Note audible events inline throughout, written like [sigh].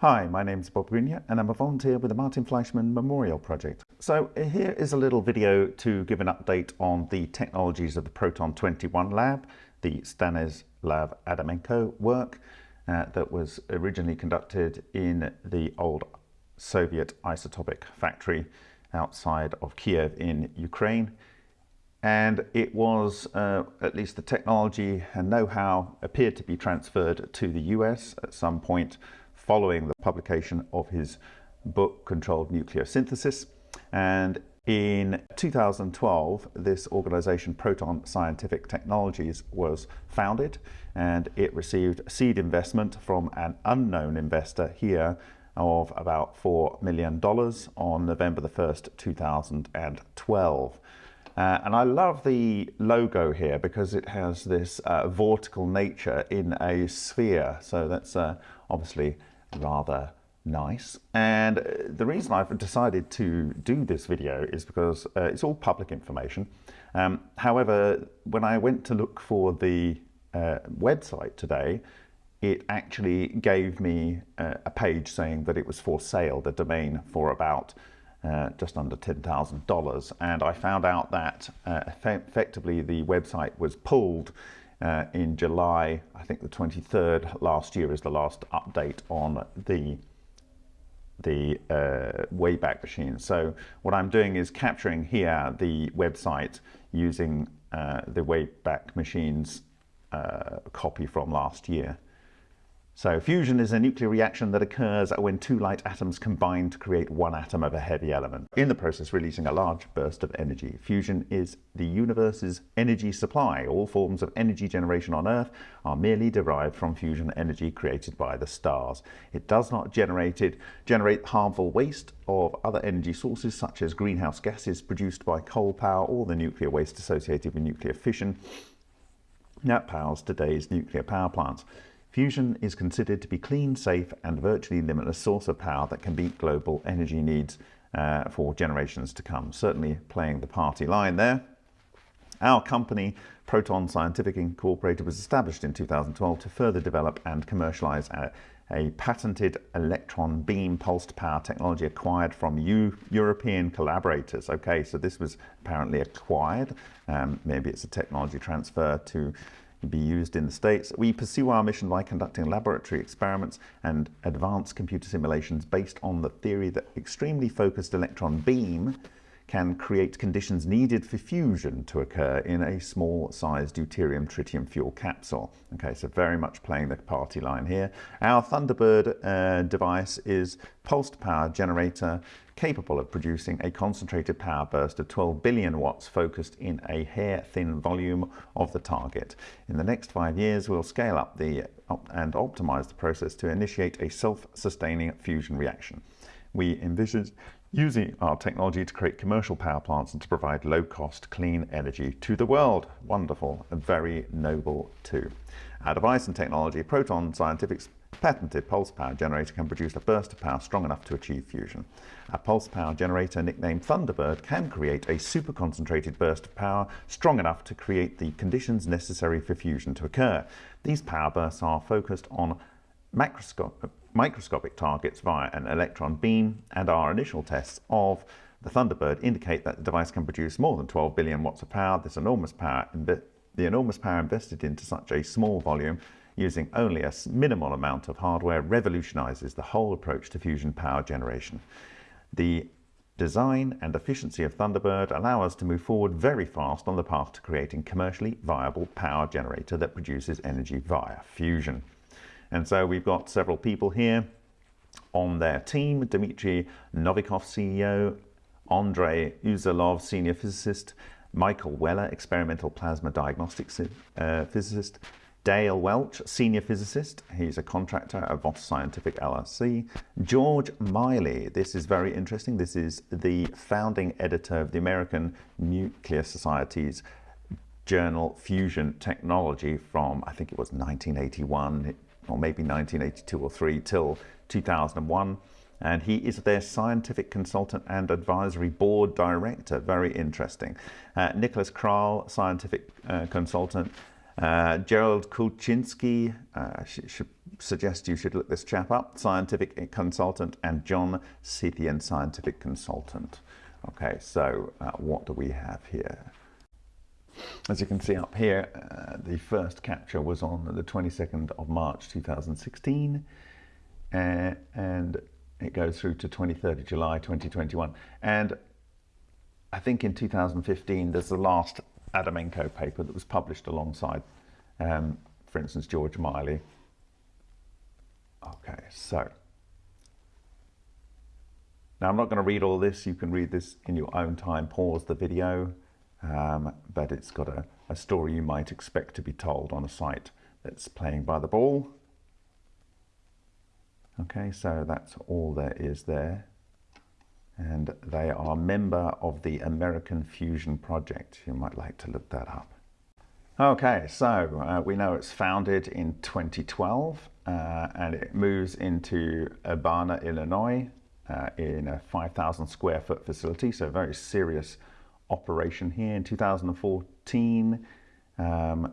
Hi, my name is Bob Greenyer and I'm a volunteer with the Martin Fleischmann Memorial Project. So here is a little video to give an update on the technologies of the Proton 21 lab, the Stanislav Adamenko work uh, that was originally conducted in the old Soviet isotopic factory outside of Kiev in Ukraine. And it was, uh, at least the technology and know-how appeared to be transferred to the US at some point following the publication of his book Controlled Nuclear Synthesis. And in 2012, this organization, Proton Scientific Technologies, was founded and it received seed investment from an unknown investor here of about $4 million on November the 1st, 2012. Uh, and I love the logo here because it has this uh, vortical nature in a sphere. So that's uh, obviously rather nice. And uh, the reason I've decided to do this video is because uh, it's all public information. Um, however, when I went to look for the uh, website today, it actually gave me uh, a page saying that it was for sale, the domain for about uh, just under $10,000. And I found out that uh, effectively the website was pulled uh, in July, I think the 23rd last year is the last update on the the uh, Wayback Machine. So what I'm doing is capturing here the website using uh, the Wayback Machine's uh, copy from last year. So fusion is a nuclear reaction that occurs when two light atoms combine to create one atom of a heavy element, in the process releasing a large burst of energy. Fusion is the universe's energy supply. All forms of energy generation on Earth are merely derived from fusion energy created by the stars. It does not generate, generate harmful waste of other energy sources such as greenhouse gases produced by coal power or the nuclear waste associated with nuclear fission that powers today's nuclear power plants. Fusion is considered to be clean, safe and virtually limitless source of power that can meet global energy needs uh, for generations to come. Certainly playing the party line there. Our company, Proton Scientific Incorporated, was established in 2012 to further develop and commercialize a, a patented electron beam pulsed power technology acquired from U European collaborators. Okay, so this was apparently acquired. Um, maybe it's a technology transfer to be used in the States. We pursue our mission by conducting laboratory experiments and advanced computer simulations based on the theory that extremely focused electron beam can create conditions needed for fusion to occur in a small sized deuterium tritium fuel capsule. Okay, so very much playing the party line here. Our Thunderbird uh, device is pulsed power generator capable of producing a concentrated power burst of 12 billion watts focused in a hair-thin volume of the target. In the next five years, we'll scale up the and optimize the process to initiate a self-sustaining fusion reaction. We envision using our technology to create commercial power plants and to provide low-cost, clean energy to the world. Wonderful and very noble too. Our device and technology, Proton Scientific's patented pulse power generator can produce a burst of power strong enough to achieve fusion. A pulse power generator nicknamed Thunderbird can create a super concentrated burst of power strong enough to create the conditions necessary for fusion to occur. These power bursts are focused on microscopic targets via an electron beam and our initial tests of the Thunderbird indicate that the device can produce more than 12 billion watts of power. This enormous power, the enormous power invested into such a small volume using only a minimal amount of hardware revolutionizes the whole approach to fusion power generation. The design and efficiency of Thunderbird allow us to move forward very fast on the path to creating commercially viable power generator that produces energy via fusion. And so we've got several people here on their team, Dmitry Novikov, CEO, Andrei Esaulov, senior physicist, Michael Weller, experimental plasma diagnostics uh, physicist, Dale Welch, senior physicist. He's a contractor at Voss Scientific LLC. George Miley, this is very interesting. This is the founding editor of the American Nuclear Society's journal Fusion Technology from, I think it was 1981 or maybe 1982 or 3 till 2001 and he is their scientific consultant and advisory board director. Very interesting. Uh, Nicholas Krall, scientific uh, consultant uh, Gerald Kulcinski, uh, should suggest you should look this chap up, scientific consultant, and John Santarius, scientific consultant. Okay, so uh, what do we have here? As you can see up here, uh, the first capture was on the 22nd of March 2016, uh, and it goes through to 23rd of July 2021. And I think in 2015, there's the last Adamenko paper that was published alongside, um, for instance, George Miley. Okay, so now I'm not going to read all this. You can read this in your own time. Pause the video, um, but it's got a, a story you might expect to be told on a site that's playing by the ball. Okay, so that's all there is there. And they are a member of the American Fusion Project. You might like to look that up. Okay, so uh, we know it's founded in 2012 uh, and it moves into Urbana, Illinois uh, in a 5,000 square foot facility. So very serious operation here. In 2014, um,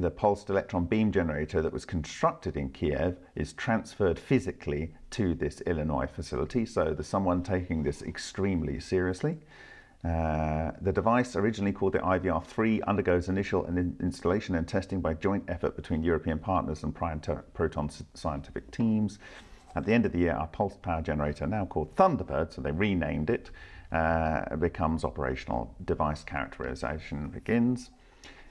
the pulsed electron beam generator that was constructed in Kiev is transferred physically to this Illinois facility. So there's someone taking this extremely seriously. Uh, the device, originally called the IVR-3, undergoes initial installation and testing by joint effort between European partners and Proton scientific teams. At the end of the year, our pulsed power generator, now called Thunderbird, so they renamed it, uh, becomes operational. Device characterization begins.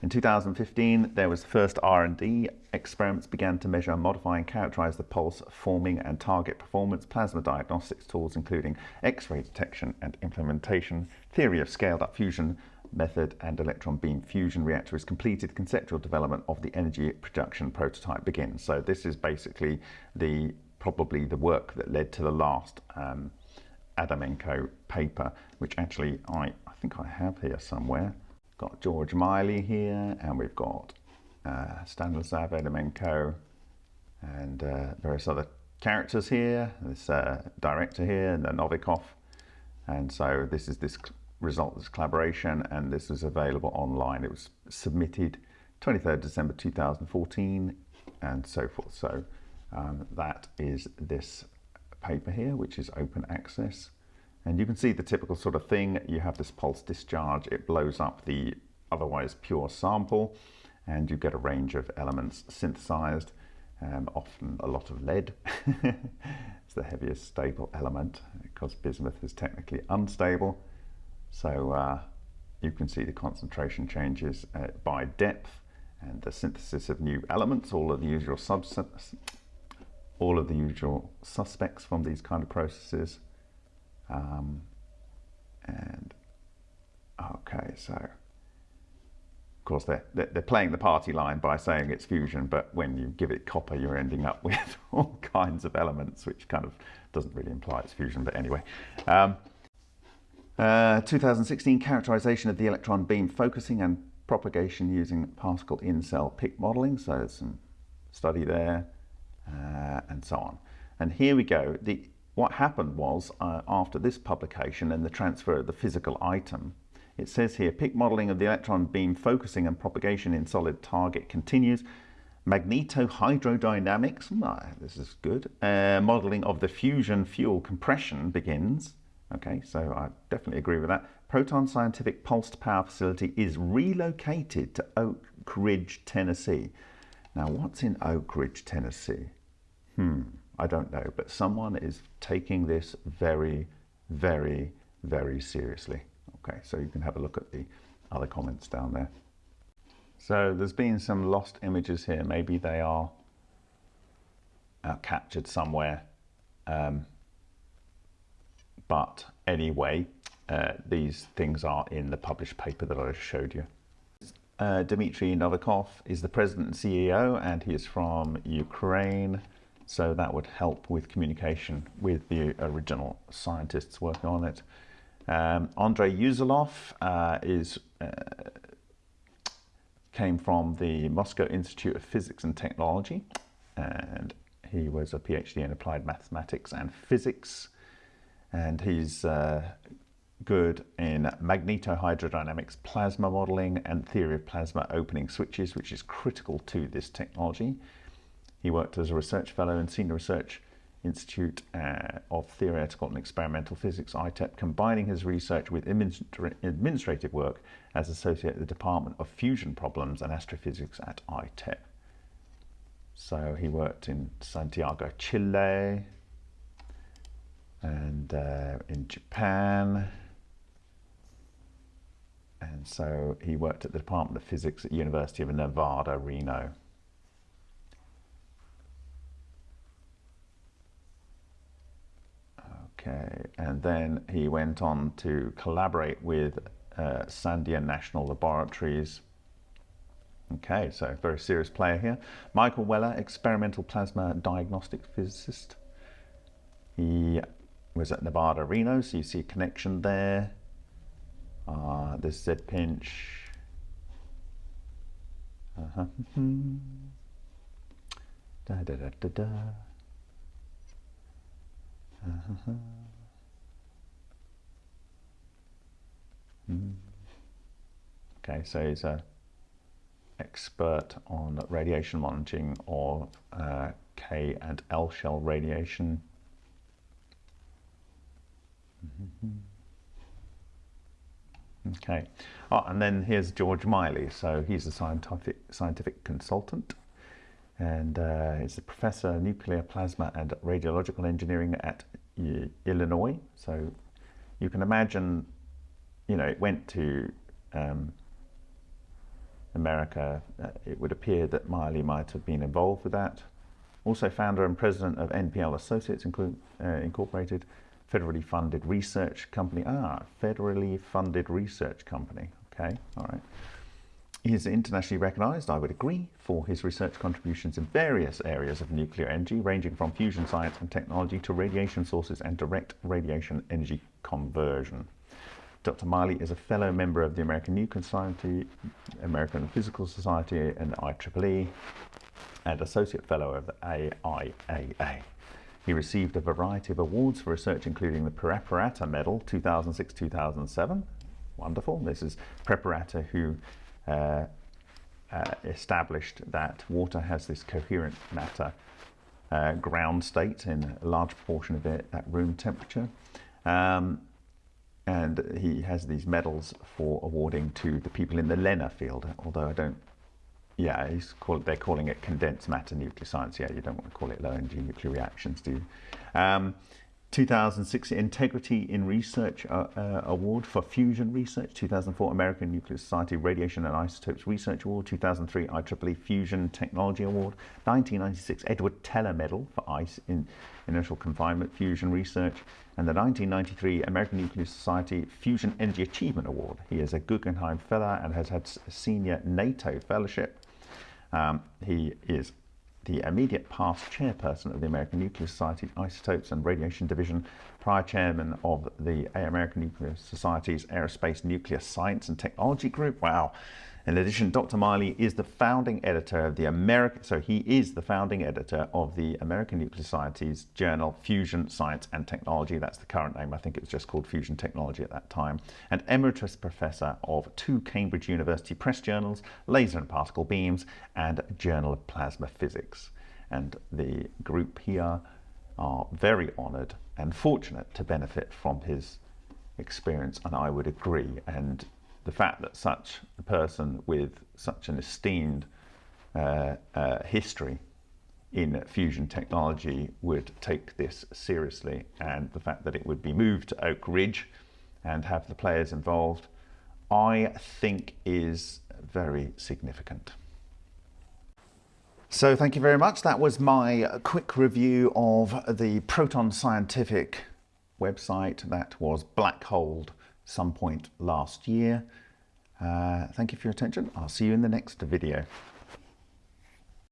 In 2015, there was the first R&D. Experiments began to measure, modify and characterize the pulse forming and target performance, plasma diagnostics tools including X-ray detection and implementation, theory of scaled-up fusion method and electron beam fusion reactor is completed. Conceptual development of the energy production prototype begins. So this is basically the probably the work that led to the last um, Adamenko paper, which actually I, I think I have here somewhere got George Miley here, and we've got uh, Stanislav Adamenko, and uh, various other characters here, this uh, director here, and the Novikov. And so this is this result, this collaboration, and this is available online. It was submitted 23rd December 2014, and so forth. So um, that is this paper here, which is open access. And you can see the typical sort of thing. You have this pulse discharge, it blows up the otherwise pure sample, and you get a range of elements synthesized, um, often a lot of lead. [laughs] it's the heaviest stable element because bismuth is technically unstable. So uh, you can see the concentration changes uh, by depth and the synthesis of new elements, all of the usual all of the usual suspects from these kind of processes. Um, and okay, so of course they're, they're playing the party line by saying it's fusion, but when you give it copper, you're ending up [laughs] with all kinds of elements, which kind of doesn't really imply it's fusion, but anyway. Um, uh, 2016 characterization of the electron beam focusing and propagation using particle in-cell PIC modeling. So some study there uh, and so on. And here we go. The what happened was, uh, after this publication and the transfer of the physical item, it says here, PIC modeling of the electron beam focusing and propagation in solid target continues. Magnetohydrodynamics, oh, this is good. Uh, modeling of the fusion fuel compression begins. Okay, so I definitely agree with that. Proton Scientific Pulsed Power Facility is relocated to Oak Ridge, Tennessee. Now, what's in Oak Ridge, Tennessee? Hmm. I don't know, but someone is taking this very, very, very seriously. Okay, so you can have a look at the other comments down there. So there's been some lost images here. Maybe they are uh, captured somewhere. Um, but anyway, uh, these things are in the published paper that I showed you. Uh, Dmitry Novikov is the president and CEO, and he is from Ukraine. So that would help with communication with the original scientists working on it. Um, Andrei Esaulov uh, is uh, came from the Moscow Institute of Physics and Technology, and he was a PhD in applied mathematics and physics, and he's uh, good in magnetohydrodynamics, plasma modeling, and theory of plasma opening switches, which is critical to this technology. He worked as a research fellow and senior research Institute uh, of Theoretical and Experimental Physics, ITEP, combining his research with administrative work as associate at the Department of Fusion Problems and Astrophysics at ITEP. So he worked in Santiago, Chile, and uh, in Japan. And so he worked at the Department of Physics at University of Nevada, Reno. Okay, and then he went on to collaborate with uh, Sandia National Laboratories. Okay, so very serious player here. Michael Weller, experimental plasma diagnostic physicist. He was at Nevada Reno, so you see a connection there. Uh, this Z pinch. Uh -huh. [laughs] da da da da da. Uh-huh. Mm. Okay, so he's an expert on radiation monitoring or uh, K and L shell radiation. Mm -hmm. Okay, oh, and then here's George Miley. So he's a scientific scientific consultant and uh, he's a professor of nuclear plasma and radiological engineering at Illinois. So you can imagine, you know, it went to um, America. Uh, it would appear that Miley might have been involved with that. Also founder and president of NPL Associates uh, Incorporated, federally funded research company. Ah, federally funded research company. Okay, all right. He is internationally recognized, I would agree, for his research contributions in various areas of nuclear energy, ranging from fusion science and technology to radiation sources and direct radiation energy conversion. Dr. Miley is a fellow member of the American Nuclear Society, American Physical Society, and IEEE, and associate fellow of the AIAA. He received a variety of awards for research, including the Preparata Medal 2006-2007. Wonderful. This is Preparata who uh, uh, established that water has this coherent matter uh, ground state in a large proportion of it at room temperature. Um, and he has these medals for awarding to the people in the LENR field, although I don't, yeah, he's called, they're calling it condensed matter nuclear science. Yeah, you don't want to call it low energy nuclear reactions, do you? Um, 2006 Integrity in Research uh, uh, Award for Fusion Research, 2004 American Nuclear Society Radiation and Isotopes Research Award, 2003 IEEE Fusion Technology Award, 1996 Edward Teller Medal for ICE in Inertial Confinement Fusion Research, and the 1993 American Nuclear Society Fusion Energy Achievement Award. He is a Guggenheim Fellow and has had a senior NATO fellowship. Um, he is the immediate past chairperson of the American Nuclear Society Isotopes and Radiation Division, prior chairman of the American Nuclear Society's Aerospace Nuclear Science and Technology Group. Wow. In addition, Dr. Miley is the founding editor of the American, so he is the founding editor of the American Nuclear Society's journal Fusion Science and Technology. That's the current name. I think it was just called Fusion Technology at that time. And emeritus professor of two Cambridge University press journals, Laser and Particle Beams, and Journal of Plasma Physics. And the group here are very honored and fortunate to benefit from his experience, and I would agree. And the fact that such a person with such an esteemed uh, uh, history in fusion technology would take this seriously and the fact that it would be moved to Oak Ridge and have the players involved, I think is very significant. So thank you very much. That was my quick review of the Proton Scientific website that was blackholed some point last year. Uh, thank you for your attention. I'll see you in the next video.